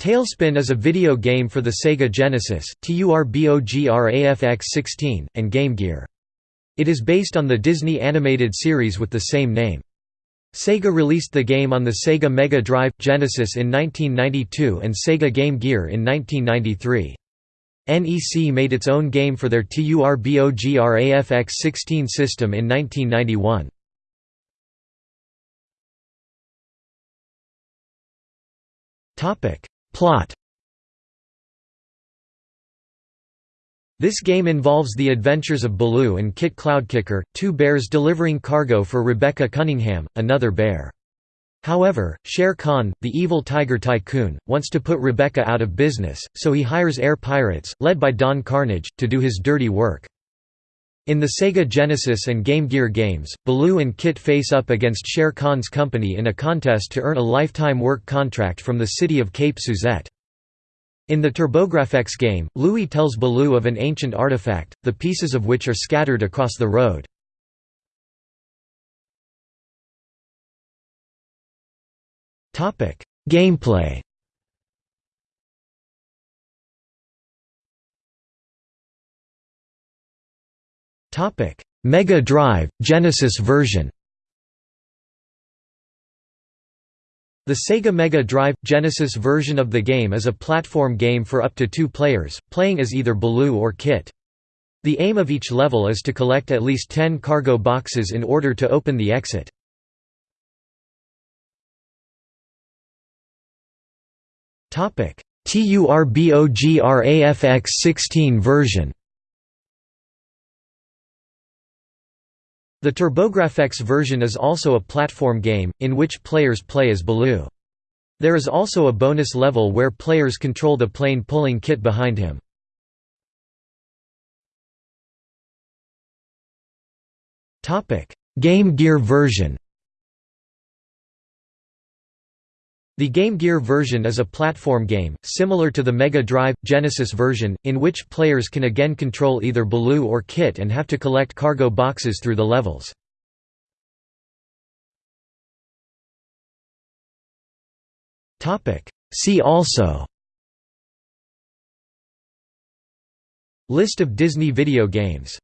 TaleSpin is a video game for the Sega Genesis TURBOGRAFX-16, and Game Gear. It is based on the Disney animated series with the same name. Sega released the game on the Sega Mega Drive Genesis in 1992 and Sega Game Gear in 1993. NEC made its own game for their TURBOGRAFX-16 system in 1991. Plot This game involves the adventures of Baloo and Kit Cloudkicker, two bears delivering cargo for Rebecca Cunningham, another bear. However, Shere Khan, the evil tiger tycoon, wants to put Rebecca out of business, so he hires air pirates, led by Don Carnage, to do his dirty work. In the Sega Genesis and Game Gear games, Baloo and Kit face up against Shere Khan's company in a contest to earn a lifetime work contract from the city of Cape Suzette. In the TurboGrafx game, Louie tells Baloo of an ancient artifact, the pieces of which are scattered across the road. Gameplay Mega Drive, Genesis version The Sega Mega Drive – Genesis version of the game is a platform game for up to two players, playing as either Baloo or Kit. The aim of each level is to collect at least 10 cargo boxes in order to open the exit. TURBOGRAFX 16 version The TurboGrafx version is also a platform game, in which players play as Baloo. There is also a bonus level where players control the plane pulling Kit behind him. Game Gear version The Game Gear version is a platform game, similar to the Mega Drive – Genesis version, in which players can again control either Baloo or Kit and have to collect cargo boxes through the levels. See also List of Disney video games